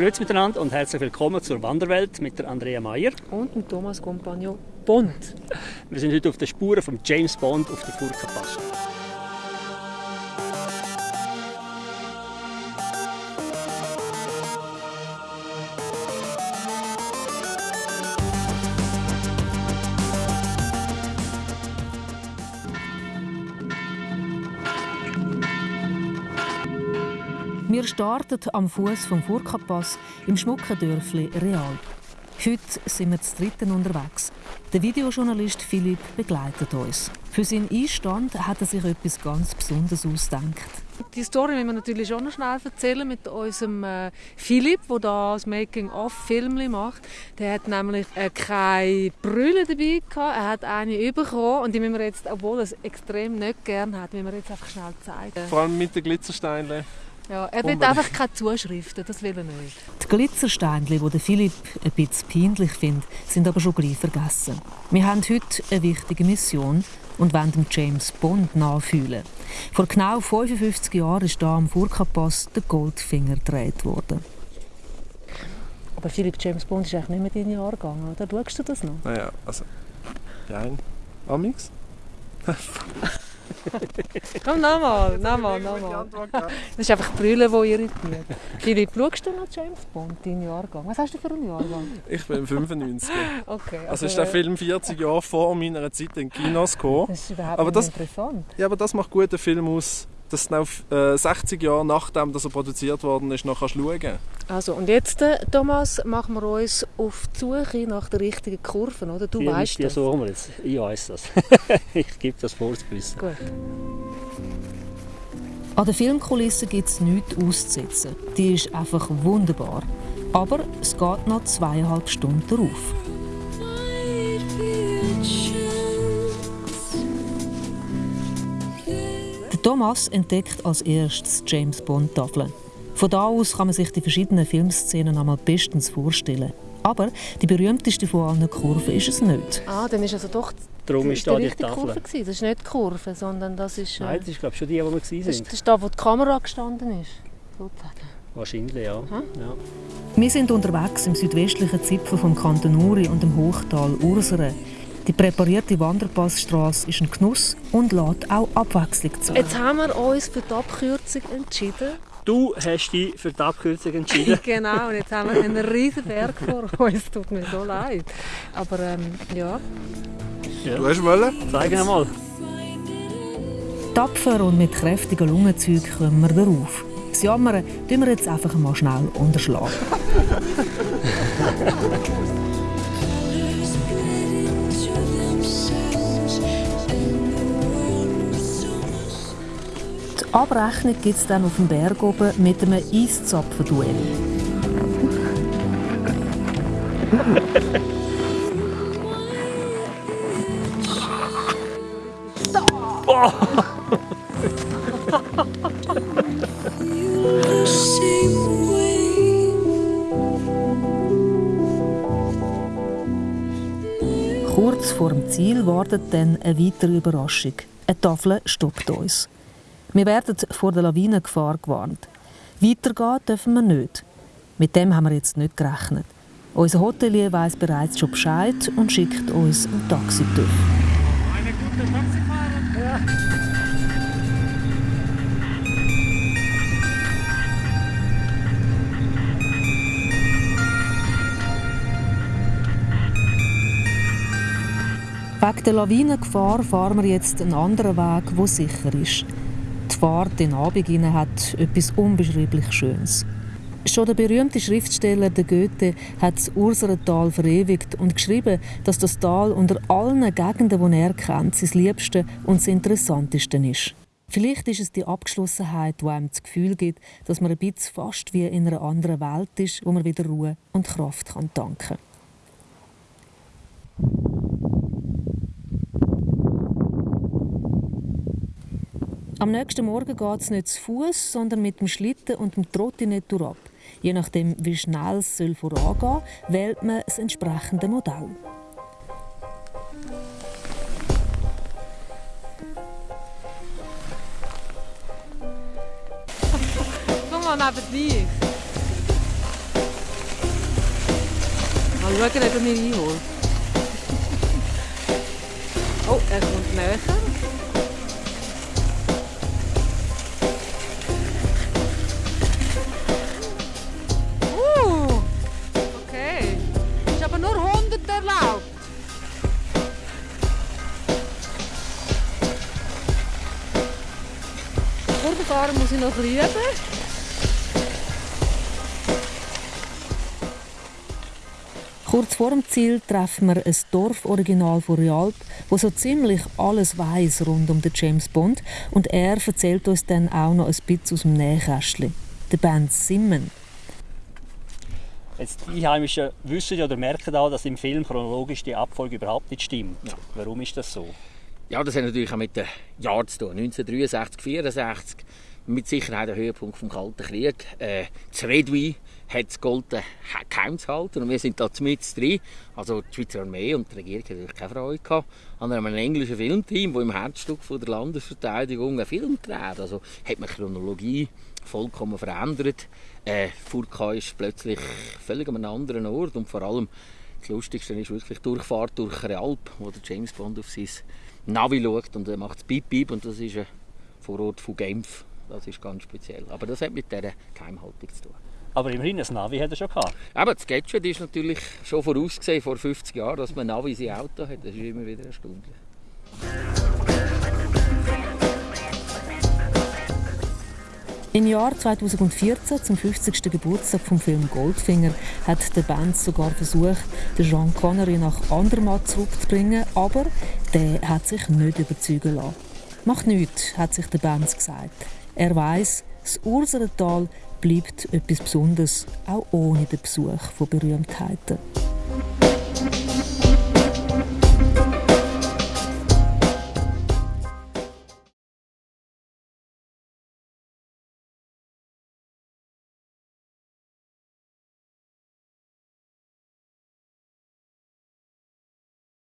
Grüezi miteinander und herzlich willkommen zur Wanderwelt mit der Andrea Mayer. Und mit Thomas Compagnon Bond. Wir sind heute auf den Spuren von James Bond auf der Furka Pass. Wir starten am Fuß vom Furka-Pass im schmucken Dörfli Real. Heute sind wir zu dritten unterwegs. Der Videojournalist Philipp begleitet uns. Für seinen Einstand hat er sich etwas ganz Besonderes ausgedacht. Die Story müssen wir natürlich schon noch schnell erzählen mit unserem äh, Philipp, der da das Making-of-Film macht. Der hat nämlich äh, keine Brille dabei gehabt. Er hat eine bekommen und die müssen wir jetzt, obwohl er es extrem nicht gerne hat, müssen wir jetzt einfach schnell zeigen. Vor allem mit den Glitzersteinen. Ja, er will einfach keine Zuschriften, das will er nicht. Die Glitzersteinchen, die Philipp ein bisschen peinlich findet, sind aber schon gleich vergessen. Wir haben heute eine wichtige Mission und wollen dem James Bond nachfühlen. Vor genau 55 Jahren ist hier am Furka-Pass der Goldfinger gedreht worden. Aber Philipp, James Bond ist eigentlich nicht mehr dein Jahrgang, oder? Schaust du das noch? Naja, also. Nein. Amix? Komm, nochmal, nochmal, nochmal. Das ist einfach die Brille, die irritiert. Philipp, schaust du noch James Bond, deinen Jahrgang? Was hast du für einen Jahrgang? Ich bin 95. Okay. Also ist der Film 40 Jahre vor meiner Zeit in Kinos gekommen. Das ist überhaupt Aber nicht das- interessant. Ja, aber das macht gut den Film aus, dass du noch äh, 60 Jahre nachdem dass er produziert worden ist, noch kannst schauen Also, und jetzt, äh, Thomas, machen wir uns auf die Suche nach der richtigen Kurve, oder? Du Die, weißt das. suchen wir jetzt. Ich weiß das. ich gebe das vor zu wissen. Gut. An der Filmkulisse gibt es nichts auszusetzen. Die ist einfach wunderbar. Aber es geht noch zweieinhalb Stunden darauf. Thomas entdeckt als erstes die James Bond Tafeln. Von da aus kann man sich die verschiedenen Filmszenen einmal bestens vorstellen. Aber die berühmteste von allen Kurven ist es nicht. Ah, dann ist also doch Darum die, ist da die richtige Tafel. Kurve gewesen. Das ist nicht die Kurve, sondern das ist, äh, Nein, das ist glaube ich schon die, wo wir waren. ist, das ist da, wo die Kamera gestanden ist. Sozusagen. Wahrscheinlich, ja. Hm? ja. Wir sind unterwegs im südwestlichen Zipfel vom Kanton Uri und dem Hochtal Ursere. Die präparierte Wanderpassstraße ist ein Genuss und lädt auch Abwechslung zu. Jetzt haben wir uns für die Abkürzung entschieden. Du hast dich für die Abkürzung entschieden. genau, und jetzt haben wir einen riesen Berg vor uns. Tut mir so leid. Aber ähm, ja, Du hast wollen? Zeig mal. Tapfer und mit kräftigen Lungenzügen kommen wir darauf. Das Jammern tun wir jetzt einfach mal schnell unterschlagen. Abrechnung gibt es dann auf dem Berg oben mit einem Eiszapfen-Duell. Kurz vor dem Ziel wartet dann eine weitere Überraschung. Eine Tafel stoppt uns. Wir werden vor der Lawinengefahr gewarnt. Weitergehen dürfen wir nicht. Mit dem haben wir jetzt nicht gerechnet. Unser Hotelier weiß bereits schon Bescheid und schickt uns einen Taxitüff. Wegen der Lawinengefahr fahren wir jetzt einen anderen Weg, der sicher ist. Die Fahrt in den Abend hat etwas unbeschreiblich Schönes. Schon der berühmte Schriftsteller der Goethe hat das Urserental verewigt und geschrieben, dass das Tal unter allen Gegenden, die er kennt, sein liebste und das interessanteste ist. Vielleicht ist es die Abgeschlossenheit, die einem das Gefühl gibt, dass man ein bisschen fast wie in einer anderen Welt ist, wo man wieder Ruhe und Kraft kann tanken kann. Am nächsten Morgen geht es nicht zu Fuß, sondern mit dem Schlitten und dem Trottinett ab. Je nachdem, wie schnell es vorangehen soll, wählt man das entsprechende Modell. Komm mal neben dich. Mal schauen, ob er mich einholt. Oh, er kommt näher. Kurvenfahren muss ich noch üben. Kurz vor dem Ziel treffen wir ein Dorforiginal von Rialp, wo so ziemlich alles weiß rund um den James Bond und er erzählt uns dann auch noch ein bisschen aus dem Nähkästchen. Der Band Simmen. Jetzt, die Einheimischen wissen ja oder merken auch, dass im Film chronologisch die Abfolge überhaupt nicht stimmt. Ja. Warum ist das so? Ja, das hat natürlich auch mit den Jahren zu tun. 1963, 64, mit Sicherheit der Höhepunkt des Kalten Krieges. Äh, das Redwi hat es golden geheim zu halten und wir sind da mit drin. Also die Schweizer Armee und die Regierung hatten natürlich keine Freude gehabt. an einem englischen Filmteam, das im Herzstück von der Landesverteidigung einen Film dreht. Also hat man die Chronologie vollkommen verändert. Äh, Furka ist plötzlich völlig an einem anderen Ort und vor allem das Lustigste ist wirklich die Durchfahrt durch Realp, wo der James Bond auf sein Navi schaut und er macht es Piep Piep und das ist ein Vorort von Genf. Das ist ganz speziell. Aber das hat mit dieser Geheimhaltung zu tun. Aber immerhin, ein Navi hat er schon gehabt. Aber das Gadget ist natürlich schon vorausgesehen, vor 50 Jahren, dass man ein Navi in Auto hat. Das ist immer wieder erstaunlich. Im Jahr 2014, zum 50. Geburtstag vom Film Goldfinger, hat der Band sogar versucht, den Sean Connery nach Andermatt zurückzubringen, aber der hat sich nicht überzeugen lassen. Macht nichts, hat sich der Band gesagt. Er weiß, das Urserental bleibt etwas Besonderes, auch ohne den Besuch von Berühmtheiten.